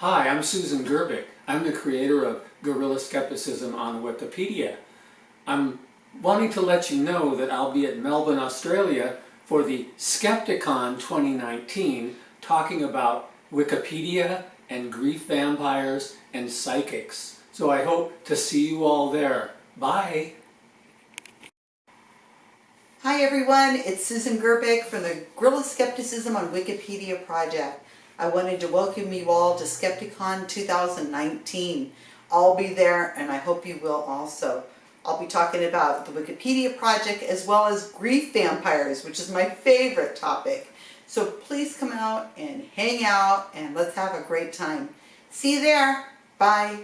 Hi, I'm Susan Gerbic. I'm the creator of Guerrilla Skepticism on Wikipedia. I'm wanting to let you know that I'll be at Melbourne, Australia for the Skepticon 2019 talking about Wikipedia and grief vampires and psychics. So I hope to see you all there. Bye! Hi everyone, it's Susan Gerbic from the Guerrilla Skepticism on Wikipedia project. I wanted to welcome you all to Skepticon 2019. I'll be there and I hope you will also. I'll be talking about the Wikipedia project as well as grief vampires, which is my favorite topic. So please come out and hang out and let's have a great time. See you there. Bye.